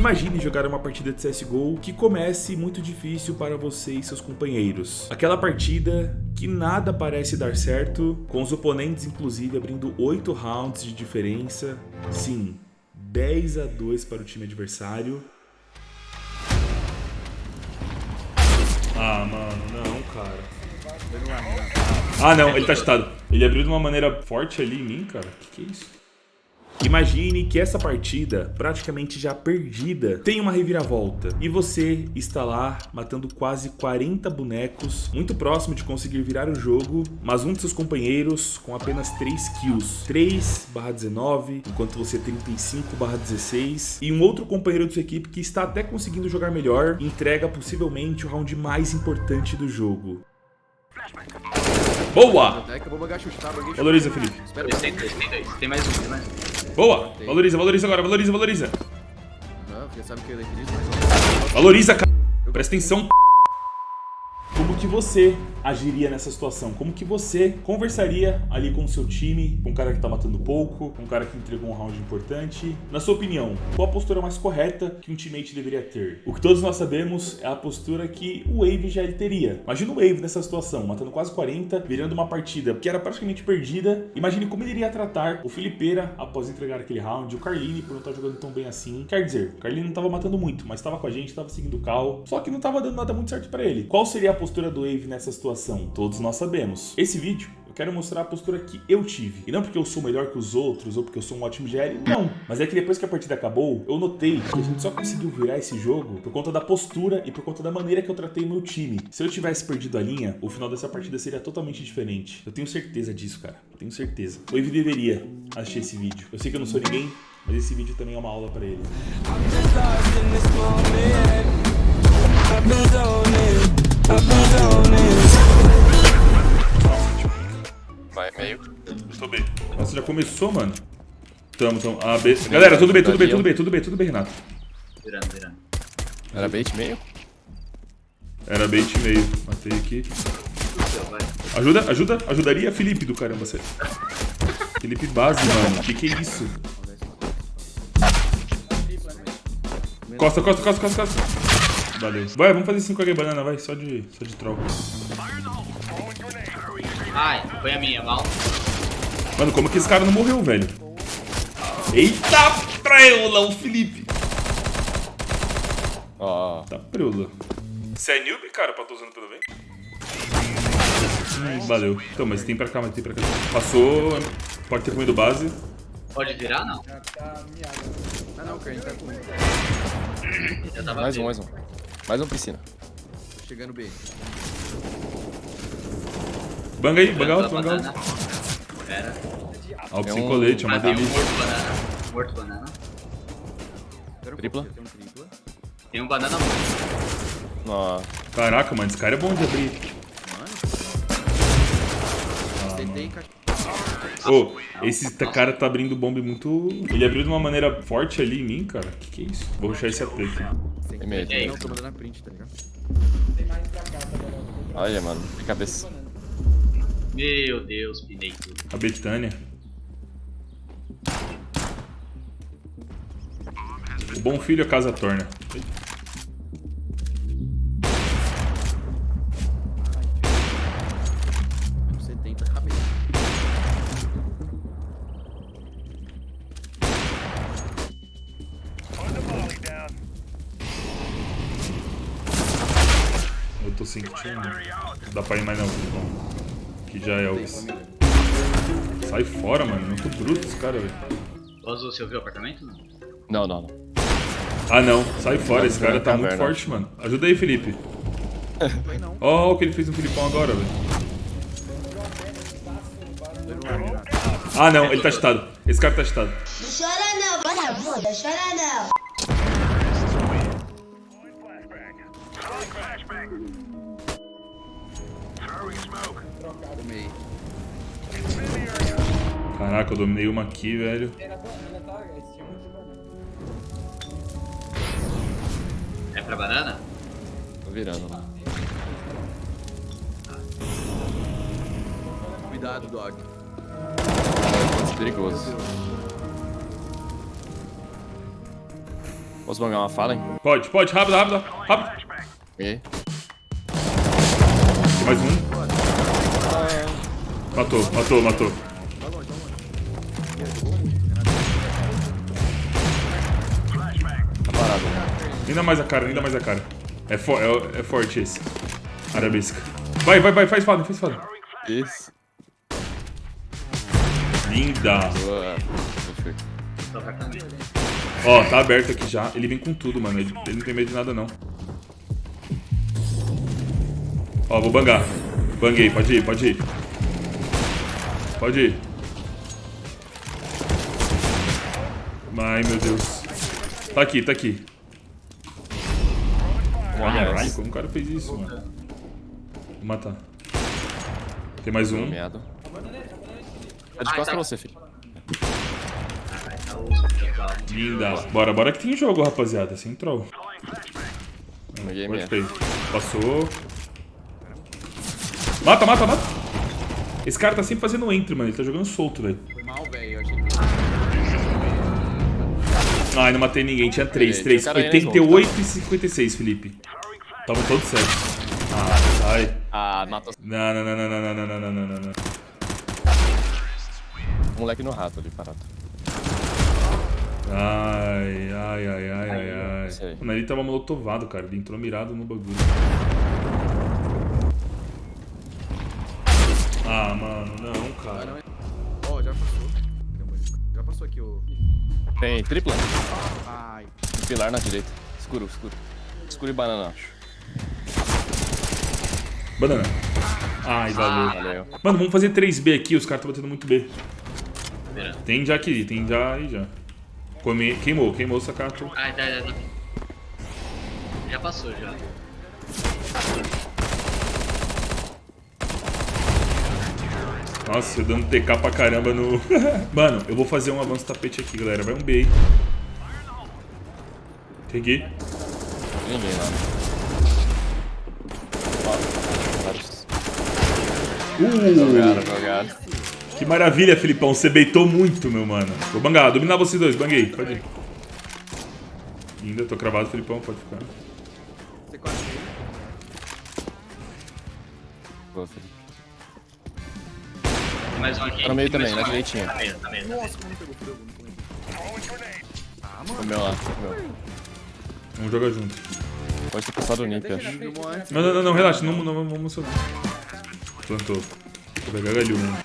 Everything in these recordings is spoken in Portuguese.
Imagine jogar uma partida de CSGO que comece muito difícil para você e seus companheiros. Aquela partida que nada parece dar certo, com os oponentes inclusive abrindo 8 rounds de diferença. Sim, 10 a 2 para o time adversário. Ah, mano, não, cara. Ah, não, ele tá cheatado. Ele abriu de uma maneira forte ali em mim, cara. Que que é isso? Imagine que essa partida, praticamente já perdida, tem uma reviravolta. E você está lá matando quase 40 bonecos, muito próximo de conseguir virar o jogo, mas um de seus companheiros com apenas 3 kills. 3 19, enquanto você 35 16. E um outro companheiro de sua equipe que está até conseguindo jogar melhor, entrega possivelmente o round mais importante do jogo. Boa! Valoriza, Felipe. Tem mais um, tem mais um. Boa! Valoriza, valoriza agora, valoriza, valoriza. Não, porque sabe que eu acredito, mas... Valoriza, cara. Presta atenção, como que você agiria nessa situação? Como que você conversaria ali com o seu time, com um cara que tá matando pouco, com um cara que entregou um round importante? Na sua opinião, qual a postura mais correta que um teammate deveria ter? O que todos nós sabemos é a postura que o Wave já teria. Imagina o Wave nessa situação, matando quase 40, virando uma partida que era praticamente perdida. Imagine como ele iria tratar o Felipeira após entregar aquele round, o Carline por não estar jogando tão bem assim. Quer dizer, o Carline não tava matando muito, mas estava com a gente, estava seguindo o Cal, só que não tava dando nada muito certo para ele. Qual seria a postura do Wave nessa situação? Todos nós sabemos. Esse vídeo eu quero mostrar a postura que eu tive. E não porque eu sou melhor que os outros ou porque eu sou um ótimo GL, não. Mas é que depois que a partida acabou, eu notei que a gente só conseguiu virar esse jogo por conta da postura e por conta da maneira que eu tratei meu time. Se eu tivesse perdido a linha, o final dessa partida seria totalmente diferente. Eu tenho certeza disso, cara. Eu tenho certeza. O Wave deveria assistir esse vídeo. Eu sei que eu não sou ninguém, mas esse vídeo também é uma aula pra ele. Vai, meio. Estou B. Nossa, já começou, mano. Tamo, tamo. A, B. Galera, tudo bem, tudo bem, tudo bem, tudo bem, tudo bem, Renato. Virando, virando. Era bait meio? Era bait meio. Matei aqui. Vai. Ajuda, ajuda, ajudaria Felipe do caramba, você. Felipe base, mano. Que que é isso? Costa, costa, costa, costa, costa. Valeu. Vai, vamos fazer 5 h banana, vai. Só de, só de troll. Ai, foi a minha, mal. Mano, como que esse cara não morreu, velho? Eita, preula, o Felipe. Ó. Tá preula. Você é noob, cara, pra tô usando pelo bem? Hum, valeu. Então, mas tem pra cá, mas tem pra cá. Passou, pode ter comido base. Pode virar, não? Ah não, gente tá com... Eu tava Mais um, mais um. Mais um piscina. Tô chegando B. Banga aí, banga alto, a banga banana. alto. Pera. Alto É sem colete, é uma um delícia. morto banana. Morto banana. Tripla? Tem um tripla. Tem um banana morto. Ó. Caraca, mano, esse cara é bom de abrir. Tentei encaixar. Ô, esse ta- cara tá abrindo bomba muito... Ele abriu de uma maneira forte ali em mim, cara. Que que é isso? Vou rushar esse AP aqui. Tem aí? Não, tô mandando a print, tá ligado? Olha, mano. De cabeça. Meu Deus, pinei tudo. A Betânia. O bom filho a casa torna. Menos 70, acabei. Eu tô. Não dá pra ir mais não. Que já é o... Sai fora, mano. Muito bruto esse cara, velho. Ozu, você ouviu o apartamento? Não. Não, não. Ah, não. Sai fora. Esse cara tá muito forte, mano. Ajuda aí, Felipe. Foi não. Ó, o que ele fez no Filipão agora, velho. Ah, não. Ele tá cheatado. Esse cara tá cheatado. Não chora não, vagabunda, chora não. Caraca, eu dominei uma aqui, velho. É pra banana? Tô virando. né? Cuidado, dog. É perigoso. Posso bangar uma fala, hein? Pode, pode, rápido, rápido, rápido. E... Tem mais um. Matou, matou, matou. Ainda mais a cara, ainda mais a cara. É, fo é, é forte esse. Arabesca. Vai, vai, vai, faz foda, faz foda. Isso. Linda. Boa. Ó, tá aberto aqui já. Ele vem com tudo, mano. Ele, ele não tem medo de nada, não. Ó, vou bangar. Banguei, pode ir, pode ir. Pode ir. Ai, meu Deus. Tá aqui, tá aqui. Caralho, como o cara fez isso, mano? Vou matar. Tem mais um. Tá de Ai, costas pra você, filho. Tá osso, pessoal. Linda. Bora, bora que tem jogo, rapaziada. Sem troll. Peguei ter. Passou. Mata, mata, mata. Esse cara tá sempre fazendo entry, mano. Ele tá jogando solto, velho. Ai, não matei ninguém. Tinha 3, Tem 3. cara aí, né, 88 e 56, Felipe. Tava todos certos. Ah, sai. Ah, matou Não, não, não, não, não, não, não, não, não, não, moleque no rato ali, parado. Ai, ai, ai, ai, ai, ai. Mano, ele tava molotovado, cara. Ele entrou mirado no bagulho. Ah, mano, não, cara. Ó, já passou. Passou aqui o... Tem tripla? Ai. Pilar na direita. Escuro, escuro. Escuro e banana, acho. Banana. Ai, valeu. Valeu. Mano, vamos fazer 3B aqui. Os caras estão batendo muito B. Tem já aqui, tem já aí já. Come... Queimou, queimou o sacato. Ai, tá, tá, tá. Já passou, já. Nossa, eu dando TK pra caramba no... Mano, eu vou fazer um avanço tapete aqui, galera. Vai um B aí. Peguei. Ninguém lá. Uh, Jogaram, jogaram. que maravilha, Filipão. Você beitou muito, meu mano. Vou bangar, dominar vocês dois. Banguei, pode ir. Ainda tô cravado, Filipão. Pode ficar. Você quase. Boa, filho. Mais um aqui. Tá no meio também, na direitinha. Tá meio, tá meio. Nossa, como não pegou, fudeu, não comeu. Ah, mano. lá. Vamos jogar junto. Pode ter passado o Nip, acho. Antes. Não, não, não, não relaxa. Não, não, vamos emocionar. Plantou. Vou pegar galho, mano.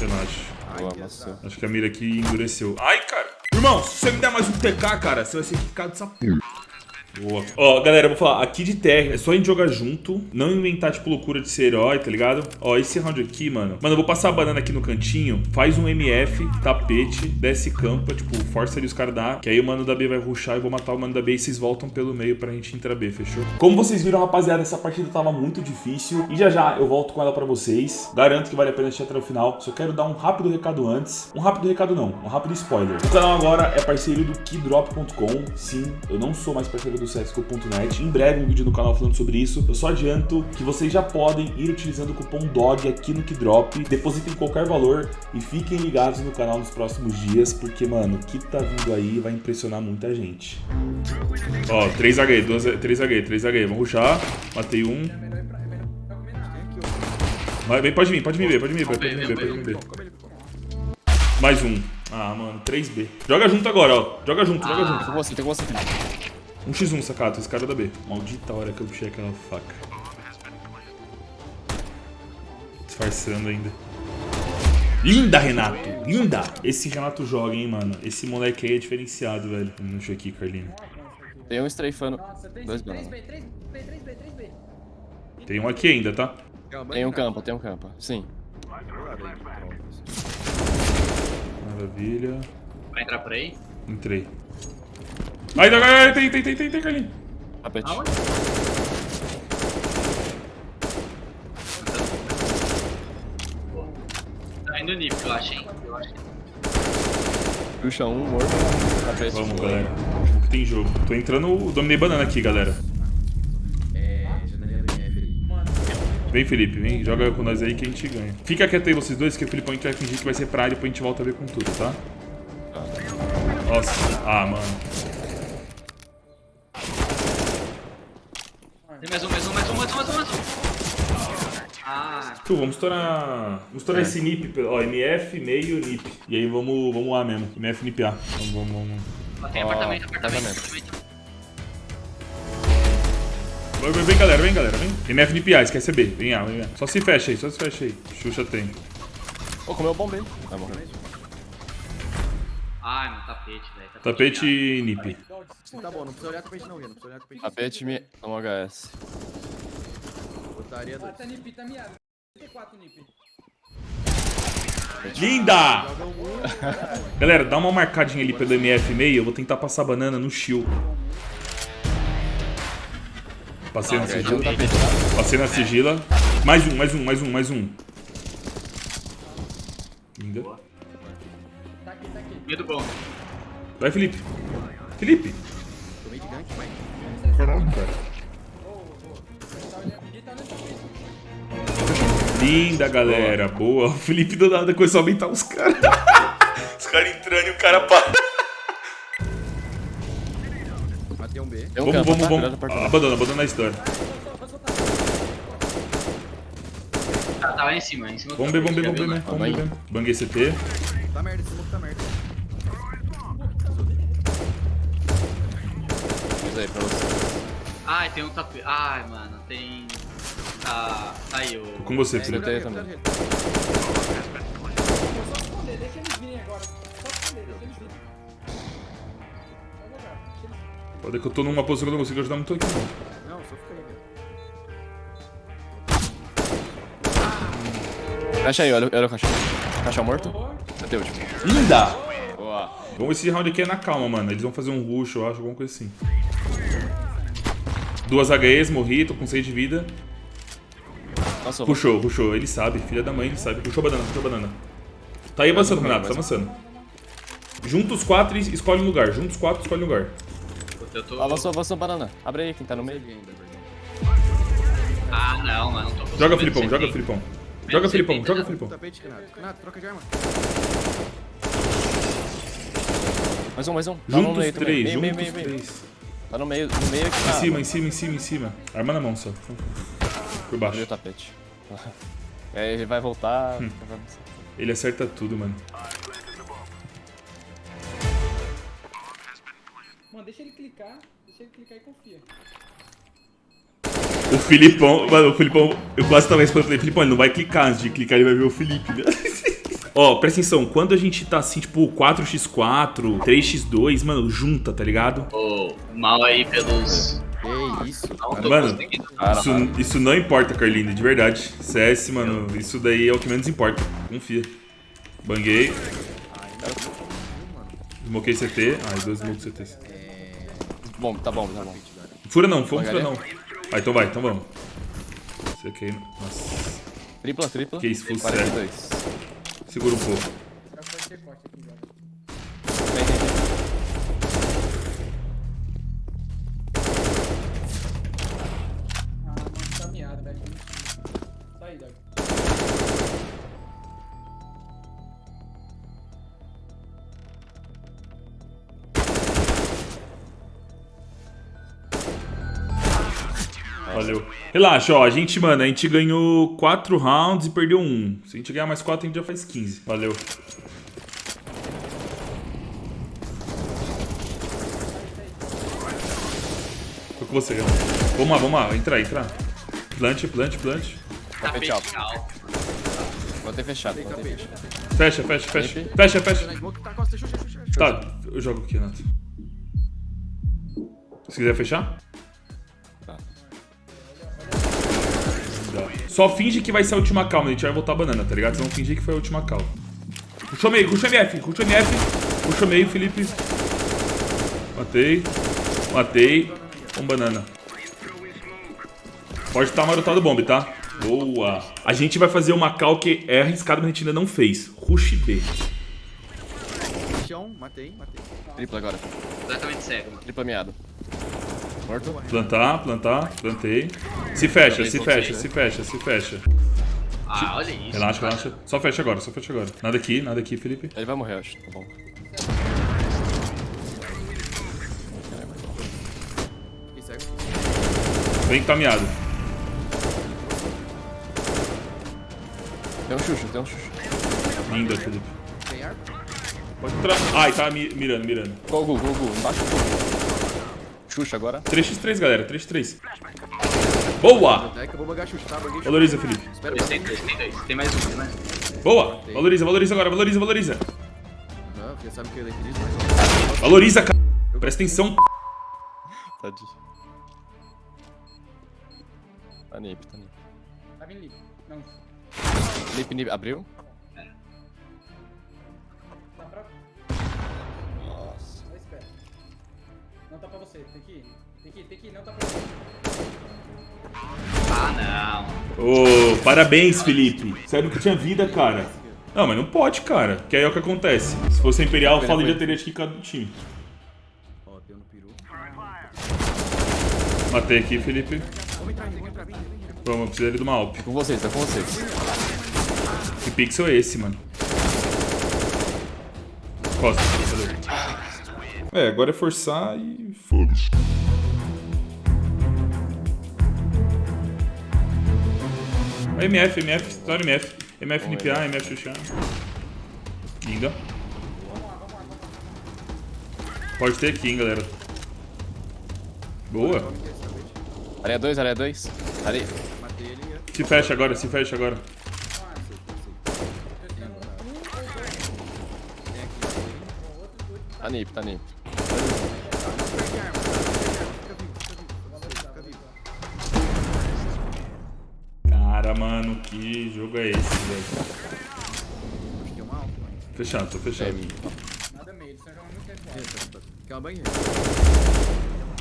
Relaxa. Boa, amassou. Acho que a mira aqui endureceu. Ai, cara. Irmão, se você me der mais um TK, cara, você vai ser quicado dessa porra. Boa. Ó, galera, vou falar, aqui de terra é só a gente jogar junto, não inventar, tipo, loucura de ser herói, tá ligado? Ó, esse round aqui, mano. Mano, eu vou passar a banana aqui no cantinho, faz um MF, tapete, desce campa, tipo, força ali os caras que aí o mano da B vai rushar e vou matar o mano da B e vocês voltam pelo meio pra gente entrar B, fechou? Como vocês viram, rapaziada, essa partida tava muito difícil e já já eu volto com ela pra vocês. Garanto que vale a pena assistir até o final. Só quero dar um rápido recado antes. Um rápido recado não, um rápido spoiler. O canal agora é parceiro do keydrop.com. Sim, eu não sou mais parceiro do CSGO.net. Em breve um vídeo no canal falando sobre isso. Eu só adianto que vocês já podem ir utilizando o cupom DOG aqui no Keydrop. Depositem qualquer valor e fiquem ligados no canal nos próximos dias, porque, mano, o que tá vindo aí vai impressionar muita gente. Ó, 3H, 2, 3H, 3H. Vamos rushar. Matei um. Vai, vem, pode vir, pode vir ver, pode vir ver, pode vir ver, pode vir ver. Mais um. Ah, mano, 3B. Joga junto agora, ó. Joga junto, joga junto. Tem com você, tem com você, filho. Um x1, sacato, esse cara é da B. Maldita hora que eu puxei aquela faca. Disfarçando ainda. Linda, Renato! Linda! Esse Renato joga, hein, mano. Esse moleque aí é diferenciado, velho. Deixa aqui, Carlinho. Tem um strafando. Nossa, 3B, Dois 3B, bananas. 3B, 3B, 3B. Tem um aqui ainda, tá? Tem um campo, tem um campo. Sim. Maravilha. Vai entrar por aí? Entrei. Ai, ai, ai, tem, tem, tem, tem, tem, Carlinho. Tapete. Aonde? Boa. Tá indo nível, eu acho, hein? Eu acho. Puxa um, morto. Tapete. Vamos, galera. Que tem jogo. Tô entrando, dominei banana aqui, galera. É, ali. Vem, Felipe, vem, joga com nós aí que a gente ganha. Fica quieto aí vocês dois, que o Filipão a gente vai fingir que vai ser pra área e depois a gente volta a ver com tudo, tá? Nossa, ah, mano. Tem mais um, mais um, mais um, mais um, mais um, mais um. Ah, Tu, vamos estourar. Vamos estourar esse NIP, ó, MF, meio, NIP. E aí vamos, vamos lá mesmo. MF, NIP A. Vamos, vamos, vamos. ó, tem Ó, apartamento, apartamento, apartamento. Vem, vem, galera, vem, galera, vem. MF, NIP A, esquece B. Vem A, vem A. Só se fecha aí, só se fecha aí. Xuxa tem. Ô, comeu o bombeiro. Vai morrer. Ai, meu tapete, velho. Tapete e NIP. Tá bom, não precisa olhar tapete não, Gui. Não precisa olhar tapete. Tapete me... Toma HS. Botaria Ah, dois. tá nip, tá miado. 34 nip. Linda! Um. Galera, dá uma marcadinha ali pelo MF meio. Eu vou tentar passar banana no shield. Passei na Aí, sigila. um tá? Passei na sigila. Mais um, mais um, mais um, mais um. Linda. Tá aqui, tá aqui. Medo bom. Vai, Felipe. Felipe. Tomei de gank, vai. Linda, galera. Boa. O Felipe do nada começou a aumentar os caras. os caras entrando e o cara para. Matei um B. Vamos, vamos, tá? vamos. Apartamento. Abandona, abandona a história. Tá, tá lá em cima, em cima do Vamos ver, vamos ver, tapete, vamos ver, já né? Vamos ver. né? Banguei CT. Tá merda, esse smoke tá merda. Isso aí, pra você. Ai, tem um tapete. Ai, mano, tem. Tá. Tá aí o. Com você, É, Felipe. cuidado também. dele, cuidado dele. Só esconder, deixa eles virem agora. Só esconder, deixa eles virem. Pode que eu tô numa posição que eu não consigo ajudar muito aqui, não. Só fica aí, velho. Aí, olha, olha o caixão. Caixão morto? Até o último. Linda! Boa. Vamos esse round aqui é na calma, mano. Eles vão fazer um rush, eu acho, alguma coisa assim. Duas HEs, morri, tô com 6 de vida. Nossa, vou... Puxou, puxou. Ele sabe, filha da mãe, ele sabe. Puxou banana, puxou banana. Tá aí avançando, um, Renato, tá mais avançando. Junta os quatro e escolhe um lugar. Junta os quatro escolhe um lugar. Tô. Avançou, avançou, banana. Abre aí, quem tá no meio. Ah, não, mano, não tô Joga, conseguindo Filipão, joga. Filipão. Joga, Filipão, joga, Filipão. Renato. Troca de arma. Mais um, mais um. No Junta os meio também. três, Meio, junta meio, os meio, meio. três. Tá no meio, no meio aqui. Em cima, em cima, em cima, em cima. Arma na mão só. Por baixo. o tapete. Aí ele vai voltar. Hum. Ele acerta tudo, mano. Mano, deixa ele clicar. Deixa ele clicar e confia. O Filipão, mano, o Filipão, eu quase tava respondendo, falei, Filipão, ele não vai clicar, antes de clicar ele vai ver o Felipe, né? Ó, presta atenção, quando a gente tá assim, tipo, 4x4, 3x2, mano, junta, tá ligado? Ô, mal aí pelos. Que isso. Mano, Isso, isso não importa, Carlinhos, de verdade. CS, mano, isso daí é o que menos importa. Confia. Banguei. Smokei CT. Ai, dois smokes CT. Bom, tá bom, tá bom. Fura não, fura, fura não. Ah, então vai, então vamos. Isso aqui, nossa. Tripla, tripla. Que isso, full 42. Segura um pouco. Valeu. Relaxa, ó, a gente, mano, a gente ganhou 4 rounds e perdeu um. Se a gente ganhar mais 4, a gente já faz 15. Valeu. Tô com você, galera. Vamos lá, vamos lá, entra, entra. Plant, plant, plant. Alto. alto. Vou ter fechado, vou ter fechado. Fecha, fecha, fecha. Fecha, fecha. Tá. Tá, eu jogo aqui, Renato. Se quiser fechar? Só finge que vai ser a última calma, a gente vai voltar a banana, tá ligado? Vocês vão fingir que foi a última calma. Puxou meio, puxa MF, puxa MF. Puxou meio, Felipe. Matei. Matei. Um banana. Pode estar marotado o bomb, tá? Boa. A gente vai fazer uma cal que é arriscada, mas a gente ainda não fez. Rush B. Chão, matei, matei. Tripla agora. Completamente cego, mano. Tripla miado. Morto. Plantar, plantar, plantei. Se fecha, se fecha, né? se fecha, se fecha. Ah, olha isso. Relaxa, cara. relaxa. Só fecha agora, só fecha agora. Nada aqui, nada aqui, Felipe. Ele vai morrer, eu acho. Tá bom. Vem que tá miado. Tem um Xuxa, tem um Xuxa. Linda, Felipe. Tem ar? Pode entrar. Ai, tá mi- mirando, mirando. Gol, gol, gol, gol. Embaixo do gol. Xuxa agora. 3x3, galera. 3x3. Boa! Tá? Valoriza, Felipe. Tem dois, tem dois. Tem mais um, tem mais um. Boa! Valoriza, valoriza agora. Valoriza, valoriza. Não, porque sabe que. Valoriza, cara. Presta atenção. Tadinho. Tá nip, tá nip. Tá vindo livre. Não. Nip, nip. Abriu? Não tá pra você. Tem que ir. Tem que ir, tem que ir. Não tá pra você. Ah, não. Ô, parabéns, Felipe. Você nunca tinha vida, cara. Não, mas não pode, cara. Que aí é o que acontece. Se fosse Imperial, o Fallen já teria quicado do time. Ó, deu no peru. Matei aqui, Felipe. Vamos eu preciso ali de uma. Tá com vocês, tá com vocês. Que pixel é esse, mano? Costa. É, agora é forçar e foda-se. MF, MF, história MF. MF NPA, MF Xuxa. Linda. Pode ter aqui, hein, galera. Boa. Areia 2, areia 2. Areia. Matei ele. é. Se fecha agora, se fecha agora. Tá nip, tá nip. Que jogo é esse, velho? Acho que é uma alta, mano. Fechado, tô É, fechado. Nada meio. Eles estão jogando muito tempo. Quer uma banheira?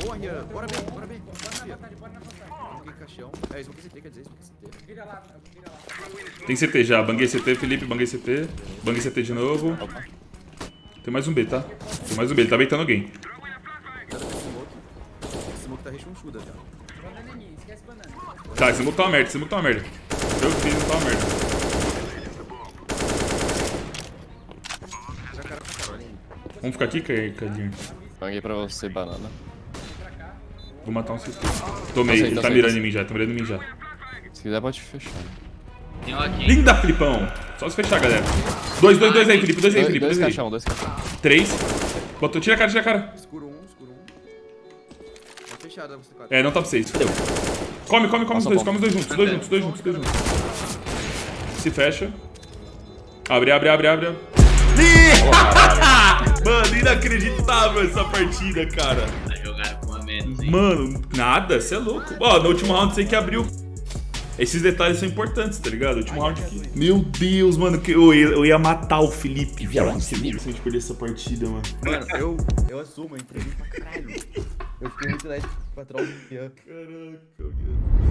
Boa, Rian. Bora bem, bora bem. Bora na vontade, bora na vontade. Fiquei caixão. É, isso que CT, quer dizer, isso que CT. Vira lá, vira lá. Tem CT já, banguei CT, Felipe, banguei CT. Banguei CT de novo. Tem mais um B, tá? Tem mais um B, ele tá beitando alguém. Smoke. Esse smoke tá rechonchuda já. Banana ninguém, esquece banana. Tá, esse smoke tá uma merda, esse smoke tá uma merda. Eu fiz, tá uma merda. Vamos ficar aqui, Cadinho? Banguei pra você, banana. Vou matar um CT. Tomei, Tá ele tá tá mirando em mim já, tá mirando em mim já. Se quiser, pode fechar. Tem um aqui. Linda, Filipão! Só se fechar, galera. Dois, dois, dois aí, Felipe, dois aí, Felipe, dois caixão, dois caixão. Três. Botou, tira a cara, tira a cara. Escuro um, escuro um. Tá quatro. É, não tá pra vocês, fodeu. Come, come, come os dois, come os dois juntos, dois juntos, dois juntos, dois juntos. Se fecha. Abre, abre, abre, abre. Mano, inacreditável essa partida, cara. Tá com a menos, hein? Mano, nada, você é louco. Ó, no último round sei que abriu. Esses detalhes são importantes, tá ligado? O último round aqui. Meu Deus, mano, que eu, ia, eu ia matar o Felipe, viado. Se a gente perder essa partida, mano. Mano, eu, eu assumo, eu entreguei pra caralho. Eu fiquei muito do Rian. Caraca, meu.